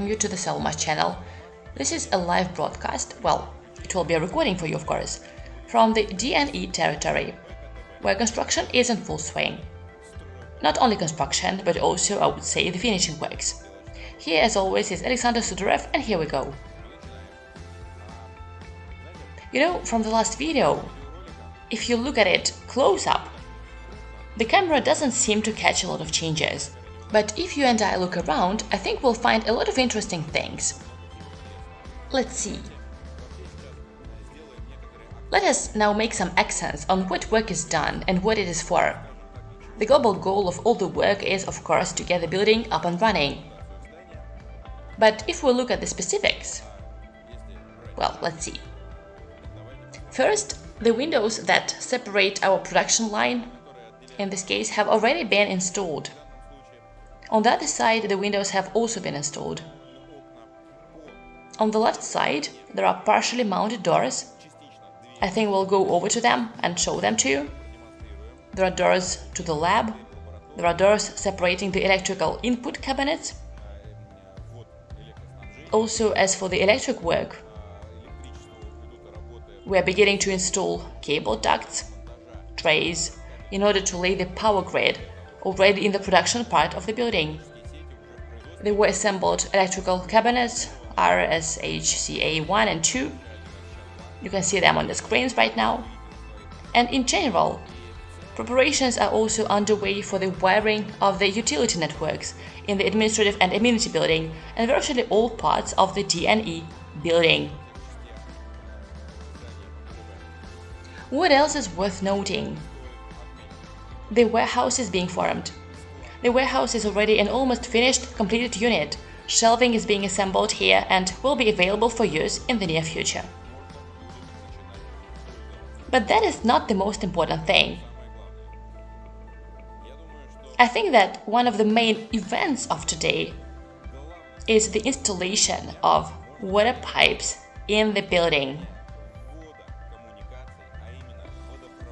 welcome you to the Solomaz channel. This is a live broadcast, well, it will be a recording for you of course, from the DNE territory, where construction is in full swing. Not only construction, but also, I would say, the finishing works. Here, as always, is Alexander Sudarev, and here we go. You know, from the last video, if you look at it close up, the camera doesn't seem to catch a lot of changes. But if you and I look around, I think we'll find a lot of interesting things. Let's see. Let us now make some accents on what work is done and what it is for. The global goal of all the work is, of course, to get the building up and running. But if we look at the specifics, well, let's see. First, the windows that separate our production line, in this case, have already been installed. On the other side, the windows have also been installed. On the left side, there are partially mounted doors. I think we'll go over to them and show them to you. There are doors to the lab. There are doors separating the electrical input cabinets. Also, as for the electric work, we are beginning to install cable ducts, trays, in order to lay the power grid already in the production part of the building. They were assembled electrical cabinets RSHCA 1 and 2. You can see them on the screens right now. And in general, preparations are also underway for the wiring of the utility networks in the administrative and amenity building and virtually all parts of the DNE building. What else is worth noting? The warehouse is being formed. The warehouse is already an almost finished, completed unit. Shelving is being assembled here and will be available for use in the near future. But that is not the most important thing. I think that one of the main events of today is the installation of water pipes in the building.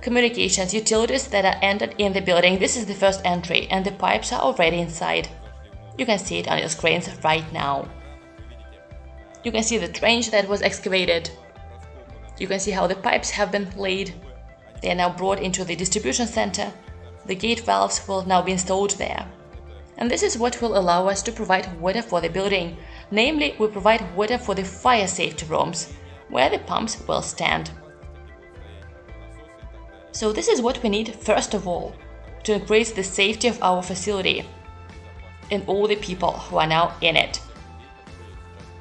Communications utilities that are entered in the building. This is the first entry and the pipes are already inside. You can see it on your screens right now. You can see the trench that was excavated. You can see how the pipes have been laid. They are now brought into the distribution center. The gate valves will now be installed there. And this is what will allow us to provide water for the building. Namely, we provide water for the fire safety rooms, where the pumps will stand. So this is what we need first of all, to increase the safety of our facility and all the people who are now in it.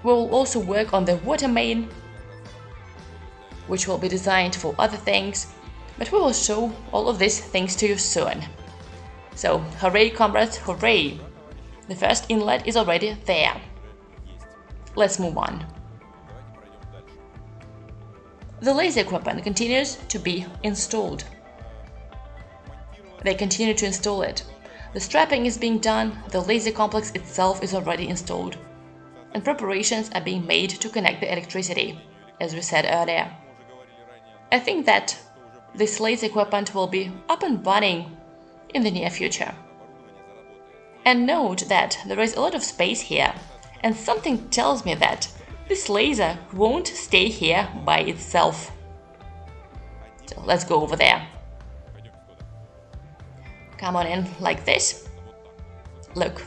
We will also work on the water main, which will be designed for other things, but we will show all of these things to you soon. So, hooray comrades, hooray! The first inlet is already there. Let's move on. The laser equipment continues to be installed. They continue to install it. The strapping is being done, the laser complex itself is already installed. And preparations are being made to connect the electricity, as we said earlier. I think that this laser equipment will be up and running in the near future. And note that there is a lot of space here, and something tells me that this laser won't stay here by itself. So let's go over there. Come on in like this. Look,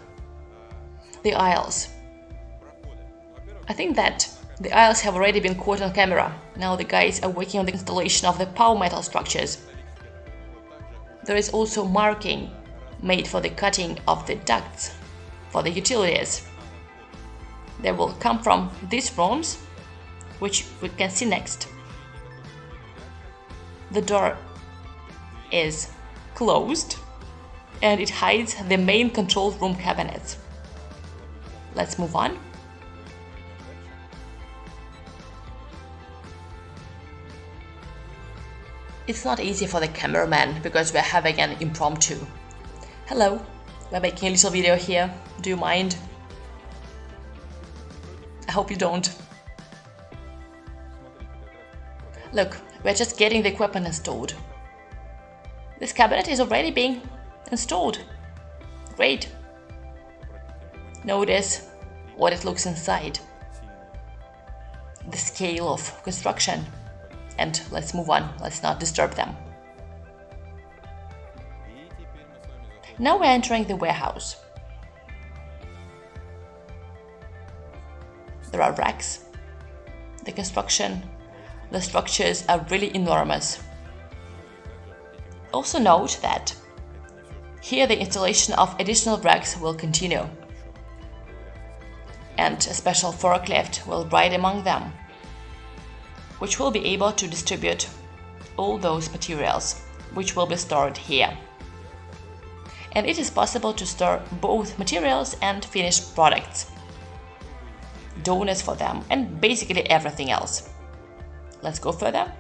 the aisles. I think that the aisles have already been caught on camera. Now the guys are working on the installation of the power metal structures. There is also marking made for the cutting of the ducts for the utilities. They will come from these rooms, which we can see next. The door is closed and it hides the main control room cabinet. Let's move on. It's not easy for the cameraman because we're having an impromptu. Hello, we're making a little video here. Do you mind? I hope you don't. Look, we're just getting the equipment installed. This cabinet is already being installed. Great. Notice what it looks inside, the scale of construction, and let's move on, let's not disturb them. Now we're entering the warehouse. There are racks. The construction, the structures are really enormous. Also note that here the installation of additional racks will continue and a special forklift will ride among them, which will be able to distribute all those materials which will be stored here. And it is possible to store both materials and finished products, donuts for them, and basically everything else. Let's go further.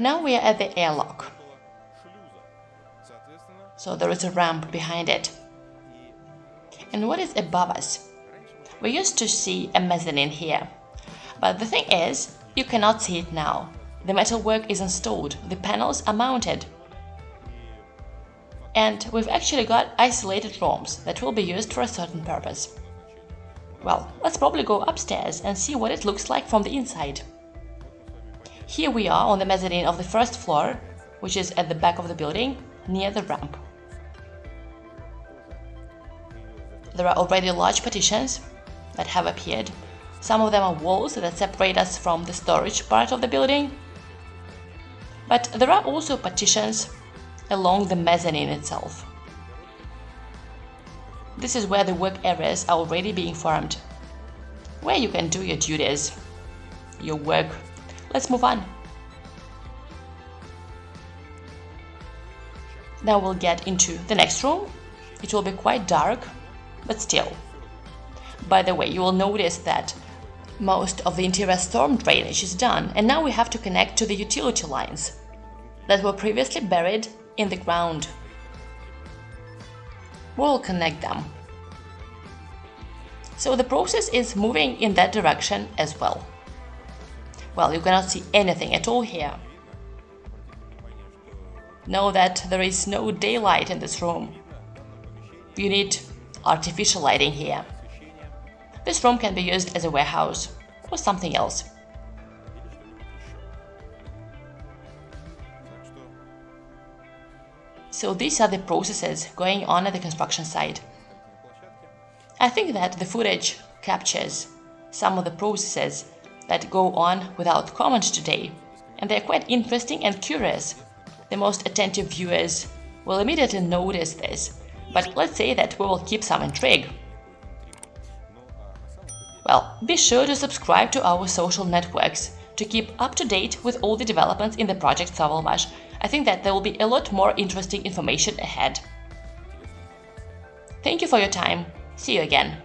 Now we are at the airlock. So there is a ramp behind it. And what is above us? We used to see a mezzanine here. But the thing is, you cannot see it now. The metalwork is installed, the panels are mounted. And we've actually got isolated rooms that will be used for a certain purpose. Well, let's probably go upstairs and see what it looks like from the inside. Here we are on the mezzanine of the first floor, which is at the back of the building, near the ramp. There are already large partitions that have appeared. Some of them are walls that separate us from the storage part of the building. But there are also partitions along the mezzanine itself. This is where the work areas are already being formed, where you can do your duties, your work Let's move on. Now we'll get into the next room. It will be quite dark, but still. By the way, you will notice that most of the interior storm drainage is done and now we have to connect to the utility lines that were previously buried in the ground. We'll connect them. So the process is moving in that direction as well. Well, you cannot see anything at all here. Know that there is no daylight in this room. You need artificial lighting here. This room can be used as a warehouse or something else. So these are the processes going on at the construction site. I think that the footage captures some of the processes that go on without comment today, and they're quite interesting and curious. The most attentive viewers will immediately notice this, but let's say that we will keep some intrigue. Well, be sure to subscribe to our social networks to keep up to date with all the developments in the project Savalmash. I think that there will be a lot more interesting information ahead. Thank you for your time. See you again.